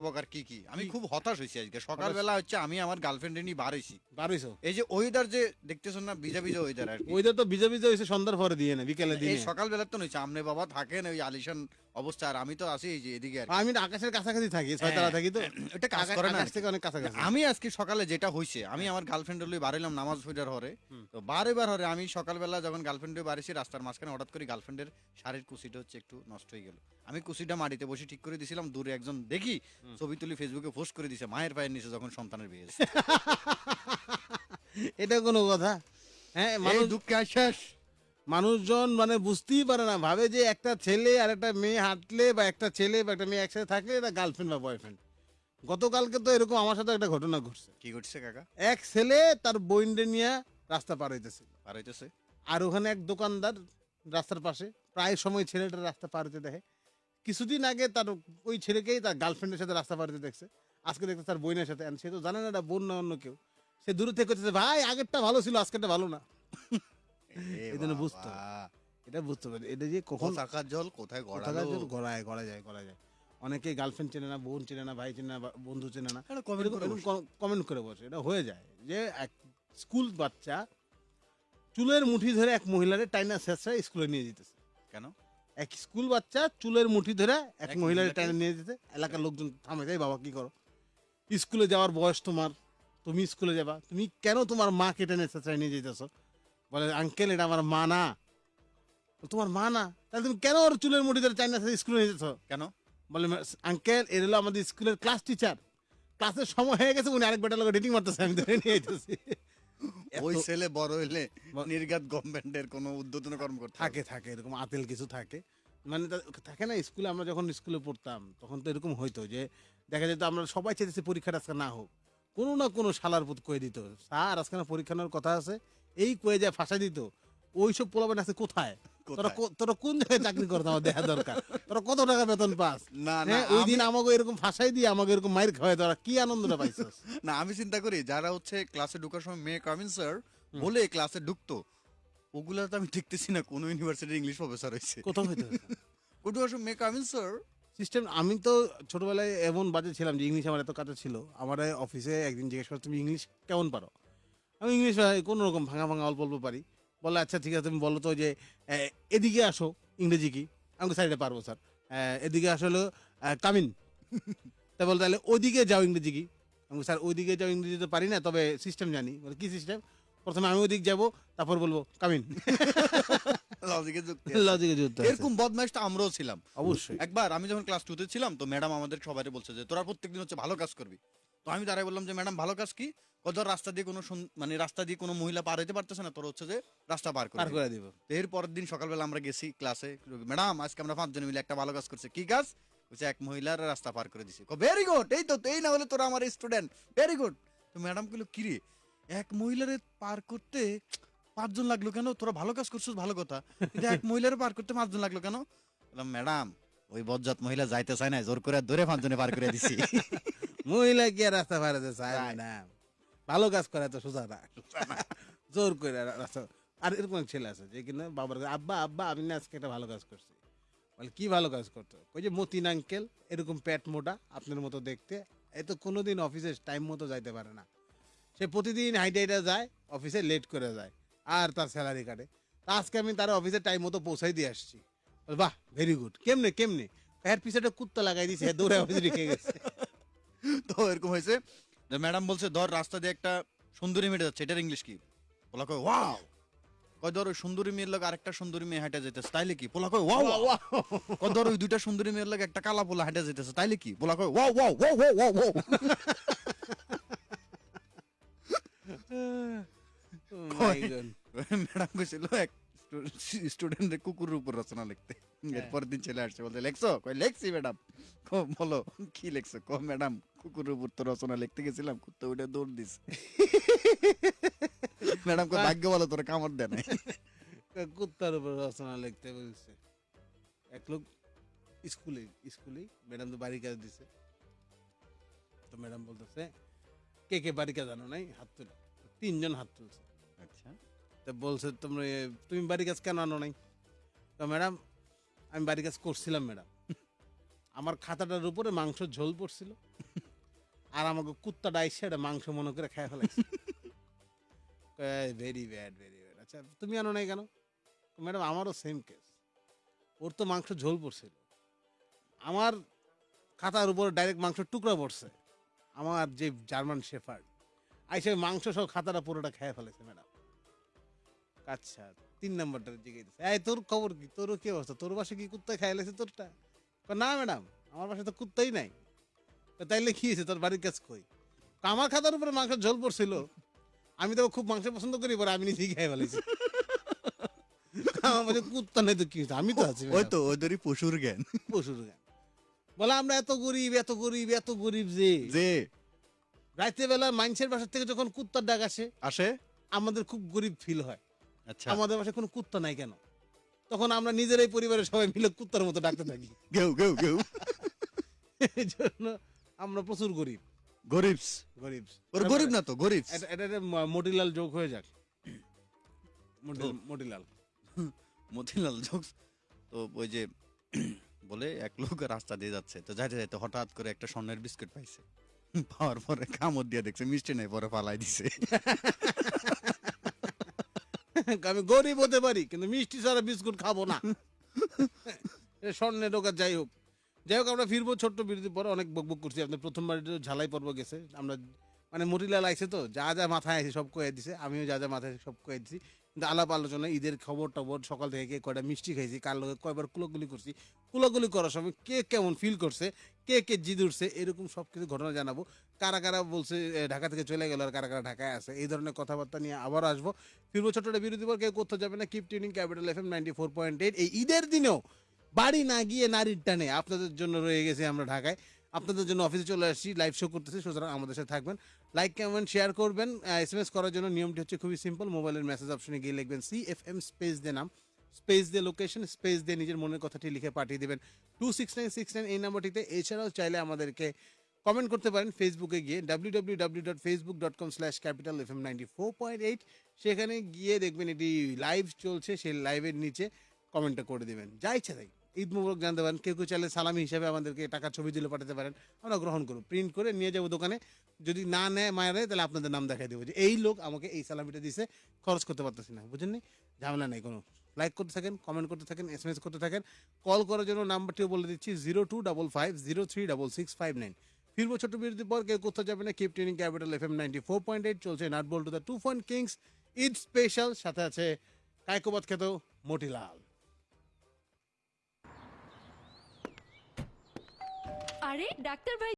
উপকার কি কি? আমি খুব হতাশ হয়েছি আজকে। সকালবেলা হচ্ছে আমি আমার গার্লফ্রেন্ড নিয়ে বার হয়েছি। এই যে ওয়েদার যে দেখতেছেন না ভিজা ভিজা ওয়েদার আর কি। তো ভিজা ভিজে হয়েছে সন্ধ্যার পরে দিয়ে না বিকেলে দিয়ে সকালবেলা তো নইছে আমনে বাবা থাকেন ওই আলিশান অবস্থা আর আমি তো আছি যে এদিকে আর আমি আকাশের কাছাকাছি থাকি ছয়তলা থাকি তো। এটা কাজ করে না আকাশ থেকে অনেক কাছাকাছি। আমি আজকে সকালে যেটা হইছে আমি আমার গার্লফ্রেন্ড লই বাড়াইলাম নামাজ পড়ার হরে। তো বারে বার হরে আমি সকালবেলা যখন গার্লফ্রেন্ডে বাড়িছি রাস্তার মাঝখানে হঠাৎ করে গার্লফ্রেন্ডের শাড়ির কুচিটা হচ্ছে একটু নষ্ট হয়ে গেল। আমি কুচিটা মাটিতে বসে ঠিক করে দিছিলাম দূরে একজন দেখি ছবি তুলি ফেসবুকে পোস্ট করে দিছে মায়ের পায়ের নিচে যখন সন্তানের বিয়ে এটা কোনো কথা। হ্যাঁ মানুষ দুঃখে শেষ মানুষজন মানে বুঝতেই পারে না ভাবে যে একটা ছেলে আর একটা মেয়ে হাঁটলে বা একটা ছেলে বা একটা মেয়ে একসাথে থাকলে এটা গার্লফ্রেন্ড বা বয়ফ্রেন্ড গতকালকে তো এরকম আমার সাথে একটা ঘটনা ঘটছে। কি ঘটছে কাকা? এক ছেলে তার বইন্ডে নিয়ে রাস্তা পার হইতেছিল পার হইতেছে? আর ওখানে এক দোকানদার রাস্তার পাশে প্রায় সময় ছেলেটা রাস্তা পার হতে দেখে। কিছুদিন আগে তার ওই ছেলেকেই তার গার্লফ্রেন্ডের সাথে রাস্তা পার হতে দেখছে। আজকে দেখতে তার বোনের সাথে। সে তো জানে না এটা বোন না অন্য কেউ। সে দূরে থেকে করতেছে ভাই আগেরটা ভালো ছিল আজকেরটা ভালো না। এই জন্য বুঝতে হবে। এটা বুঝতে পারি এটা যে কখন থাকার জল কোথায় গড়ালো? জন্য গড়ায় গড়া যায় গড়া যায়। অনেকেই গার্লফ্রেন্ড চেনে না বোন চেনে না ভাই চেনে না বন্ধু চেনে না। কমেন্ট করে বসে। এটা হয়ে যায়। যে এক স্কুল বাচ্চা চুলের মুঠি ধরে এক মহিলারে টাইনা শেষরা স্কুলে নিয়ে যেতেছে। কেন? এক স্কুল বাচ্চা চুলের মুঠি ধরে এক মহিলারে টাইনা নিয়ে যেতে এলাকার লোকজন থামে যায় বাবা কি করো? স্কুলে যাওয়ার বয়স তোমার। তুমি স্কুলে যাবা। তুমি কেন তোমার মাকে টেনে শেষরায় নিয়ে যেতেছো? বলে আঙ্কেল এটা আমার মা না। তোমার মা না? তাহলে তুমি কেন ওর চুলের মুঠি ধরে চাইনা স্কুলে নিয়ে যেত কেন? বলে আঙ্কেল এর হলো আমাদের স্কুলের ক্লাস টিচার। ক্লাসের সময় হয়ে গেছে উনি আরেক বেটার লোক ডেটিং মারতেছে আমি ধরে নিয়ে যেতেছি। ওই ছেলে বড় হইলে নির্গাত গভর্নমেন্টের কোনো উদ্বোধন কর্মকর্তা? থাকে থাকে এরকম আতেল কিছু থাকে। মানে থাকে না স্কুলে আমরা যখন স্কুলে পড়তাম তখন তো এরকম হইতো যে দেখা যেত আমরা সবাই চেয়েছি পরীক্ষাটা আজকে না হোক। কোনো না কোনো শালার পুত কয়ে দিত স্যার আজকে না পরীক্ষা নেওয়ার কথা আছে? এই কয়ে যায় ফাঁসা দিত। ওইসব পোলাবেন আছে কোথায়? তোরা তোরা কোন জায়গায় চাকরি করতে আমার দেখা দরকার? তোরা কত টাকা বেতন পাস? না, না, হ্যাঁ, ওই দিন আমি- আমাকে এরকম ফাঁসাই দিয়ে আমাকে এরকম মাইর খাওয়াই তোরা কি আনন্দটা পাইছিস? না আমি চিন্তা করি যারা হচ্ছে ক্লাসে ঢোকার সময় মেয়ে কামিন স্যার বলে ক্লাসে ঢুকতো ওগুলা তো আমি দেখতেছি না কোন ইউনিভার্সিটির ইংলিশ প্রফেসর হয়েছে কোথাও হইতে ও ঢোকার সময় মেয়ে কামিন স্যার। সিস্টেম আমি তো ছোটবেলায় এমন বাজে ছিলাম যে ইংলিশ আমার এত কাছে ছিল। আমার অফিসে একদিন জিজ্ঞেস করে তুমি ইংলিশ কেমন পারো? আমি ইংলিশ কোনো রকম ভাঙা ভাঙা অল্প অল্প পারি। বলে আচ্ছা ঠিক আছে তুমি বলো তো যে এদিকে আসো ইংরেজি কি? আমি সাইডে পারব স্যার এদিকে আসলে কামিন। তা বলো তাহলে ওইদিকে যাও ইংরেজি কি? আমি স্যার ওইদিকে যাও ইংরেজি তো পারি না তবে সিস্টেম জানি। বলে কি সিস্টেম প্রথমে আমি ওইদিক যাব তারপর বলব কামিন। লজিকে যুক্তি লজিকে যুক্ত এরকম বদমাইশটা আমরাও ছিলাম। অবশ্যই। একবার আমি যখন ক্লাস টুতে ছিলাম তো ম্যাডাম আমাদের সবাই বলছে যে তোরা প্রত্যেকদিন হচ্ছে ভালো কাজ করবি। তো আমি দাঁড়াই বললাম যে ম্যাডাম ভালো কাজ কি? ধর রাস্তা দিয়ে কোনো মানে রাস্তা দিয়ে কোনো মহিলা পার হইতে পারতেছে না তোর হচ্ছে যে রাস্তা পার করে করে দিব। এর পরের দিন সকালবেলা আমরা গেছি ক্লাসে ম্যাডাম আজকে আমরা পাঁচজন মিলে একটা ভালো কাজ করছে। কি কাজ? বলছে এক মহিলার রাস্তা পার করে দিছি। ভেরি গুড এই তো এই না হলে তোরা আমার স্টুডেন্ট ভেরি গুড তো ম্যাডাম কইলো কিরে এক মহিলারে পার করতে পাঁচজন লাগল কেন? তোরা ভালো কাজ করছিস ভালো কথা। কিন্তু এক মহিলার পার করতে পাঁচজন লাগল কেন? বললাম ম্যাডাম ওই বজ্জাত মহিলা যাইতে চায় না জোর করে ধরে পাঁচজনে পার করে দিছি। মহিলা কি আর রাস্তা পারাতে চায় না। ভালো কাজ করে তো সোজা না। জোর করে রাস্তা আর এরকম ছেলে আছে যে কিনা বাবার আব্বা আব্বা আমি না আজকে একটা ভালো কাজ করছি। বলে কি ভালো কাজ করতো ওই যে মতিন আঙ্কেল এরকম প্যাট মোটা আপনার মতো দেখতে। এ তো কোনোদিন অফিসে টাইম মতো যাইতে পারে না। সে প্রতিদিন হাইটে হাইটে যায় অফিসে লেট করে যায় আর তার স্যালারি কাটে। তা আজকে আমি তার অফিসে টাইম মতো পৌঁছাই দিয়ে আসছি। বাহ ভেরি গুড কেমনে কেমনে? এর পিছনে কুত্তা লাগাই দিয়েছে দৌড়ে অফিসে রেখে গেছে। এরকম হয়েছে ম্যাডাম বলছে ধর রাস্তা দিয়ে একটা সুন্দরী মেয়ে যাচ্ছে। এটার ইংলিশ কি? পোলা কয় ওয়াও। কয় ধর ওই সুন্দরী মেয়ের লোক আরেকটা সুন্দরী মেয়ে হাঁটে যেতেছে তাইলে কি? পোলা কয় ওয়াও। ওয়াও। কয় ধর ওই দুইটা সুন্দরী মেয়ের লোক একটা কালা পোলা হাঁটে যেতেছে তাইলে কি? পোলা কয় wow wow wow wow wow wow. Madam কইছিল এক স্টুডেন্টের কুকুরের উপর রচনা লিখতে। এরপর দিন ছেলে আসছে বলতে লেখছো? কই লেখছি ম্যাডাম। বলো কি লেখছো? কো ম্যাডাম কুকুরের উপর তো রচনা লিখতে গেছিলাম কুত্তা উঠে দৌড় দিস। ম্যাডাম কই ভাগ্য বলো তোর কামড় দেয় নাই। কুত্তার উপর রচনা লিখতে বলছে। এক লোক স্কুলে স্কুলে ম্যাডাম তো বাড়ি কাজ দিছে। তো ম্যাডাম বলতেছে কে কে বাড়ি কাজ জানো নাই? হাত তুলে। তিনজন হাত তুলছে। আচ্ছা। তো বলছে, তোমরা তুমি বাড়ি কাজ কেন আনো নাই? তো ম্যাডাম, আমি বাড়ি কাজ করছিলাম ম্যাডাম। আমার খাতাটার উপরে মাংস ঝোল পড়ছিল। আর আমাকে কুত্তাটা আইসে এটা মাংস মনে করে খেয়ে ফেলাইছে। ভেরি ব্যাড ভেরি ব্যাড আচ্ছা তুমি আনো নাই কেন? ম্যাডাম, আমারও সেম কেস ওর তো মাংস ঝোল পড়ছিল। আমার খাতার উপরে ডাইরেক্ট মাংস টুকরা পড়ছে। আমার যে জার্মান শেফার্ড আইসে মাংস সব খাতাটা পুরোটা খেয়ে ফেলেছে ম্যাডাম। আচ্ছা তিন নম্বরটা জিজ্ঞেস এই তোর খবর কি? তোর কি অবস্থা? তোর বাসে কি কুত্তা খাই লেছে তোরটা? না ম্যাডাম আমার বাসায় তো কুত্তাই নাই। তাইলে কি হয়েছে? তোর বাড়ির কাজ কই? আমার খাতার উপরে মাংস ঝোল পড়ছিল। আমি তো খুব মাংস পছন্দ করি পরে আমি নিজেই খাই ফেলেছি। আমার বলছে কুত্তা নাই তো কি হয়েছে? আমি তো আছি ওই। তো ওদেরই পশুর জ্ঞান। পশুর গান বলে আমরা এত গরিব এত গরিব এত গরিব যে। যে। রাতে বেলা মানুষের বাসা থেকে যখন কুত্তার ডাক আসে আসে? আমাদের খুব গরিব ফিল হয়। আমাদের বাসায় কোনো কুত্তা নাই কেন? তখন আমরা নিজেরাই পরিবারের সবাই মিলে কুত্তার মতো ডাকতে থাকি। গেউ গেউ গেউ এই জন্য আমরা প্রচুর গরিব। গরিবস। গরিব ওর গরিব না তো গরিবস। এটা এটা একটা ম- যোগ হয়ে যাক। মতিলাল। মতিলাল জোকস তো ওই যে বলে এক লোক রাস্তা দিয়ে যাচ্ছে। তো যাইতে যাইতে হঠাৎ করে একটা স্বর্ণের বিস্কুট পাইছে। পাওয়ার পরে কামড় দিয়ে দেখছে মিষ্টি নেই পরে পালাই দিছে। আমি গরিব হতে পারি, কিন্তু মিষ্টি ছাড়া বিস্কুট খাব না। স্বর্ণের দোকান যাই হোক। যাই হোক, আমরা ফিরবো ছোট্ট বিরতির পরে, অনেক বক বকবক করছি। আপনার প্রথমবার ঝালাই পর্ব গেছে। আমরা মানে মুরিলা লাগছে তো, যা যা মাথায় আছে সব কয়ে দিছে, আমিও যা যা মাথায় সব কয়ে দিছি। আলাপ আলোচনা, ঈদের খবর টবর, সকাল থেকে কে কয়টা মিষ্টি খাইছি, কার লোকে কয়বার কুলোগুলি করছি কুলোগুলি করার সময় কে কেমন ফিল করছে, কে কে জিদ উঠছে, এরকম সব কিছু ঘটনা জানাব। কারা কারা বলছে ঢাকা থেকে চলে গেল আর কারা কারা ঢাকায় আছে, এই ধরনের কথাবার্তা নিয়ে আবার আসব। ফিরবো ছোট্ট বিরতি পর, কেউ কোথাও যাবে না keep tuning capital F M ninety four point eight এই ঈদের দিনেও বাড়ি না গিয়ে নারীর টানে আপনাদের জন্য রয়ে গেছে আমরা ঢাকায়। আপনাদের জন্য অফিসে চলে আসছি লাইভ শো করতেছি, সুতরাং আমাদের সাথে থাকবেন। লাইক কমেন্ট শেয়ার করবেন। এস এম এস করার জন্য নিয়মটি হচ্ছে খুবই সিম্পল মোবাইলের মেসেজ অপশনে গিয়ে লিখবেন সি এফ এম স্পেস দিয়ে নাম স্পেস দিয়ে লোকেশন স্পেস দিয়ে নিজের মনের কথাটি লিখে পাঠিয়ে দেবেন। Two six nine six nine এই নাম্বারটিতে। এছাড়াও চাইলে আমাদেরকে কমেন্ট করতে পারেন ফেসবুকে গিয়ে W W W dot Facebook dot com slash capital F M ninety four point eight সেখানে গিয়ে দেখবেন এটি লাইভ চলছে, সেই লাইভের নিচে কমেন্টটা করে দেবেন। যা ইচ্ছা তাই। ঈদ মুবারক জানতে পারেন। কেউ কেউ চাইলে সালামি হিসাবে আমাদেরকে টাকার ছবি দিলে পাঠাতে পারেন। আমরা গ্রহণ করব। প্রিন্ট করে নিয়ে যাব দোকানে। যদি না নেয় মায়ের তাহলে আপনাদের নাম দেখাই দেবো। যে এই লোক আমাকে এই সালামিটা দিছে, খরচ করতে পারতেছি না। বুঝেন নি? ঝামেলা নেই কোনো। লাইক করতে থাকেন কমেন্ট করতে থাকেন এস এম এস করতে থাকেন। কল করার জন্য নাম্বারটিও বলে দিচ্ছি zero two double five zero three double six five nine ফিরবো ছোট বিরতির পর কেউ কোথাও যাবে না। Keep training capital F M ninety four point eight চলছে nut ball to the two point Kings Eid special সাথে আছে কায়কোবাদ খেত মটিলাল আরে ডাক্তার ভাই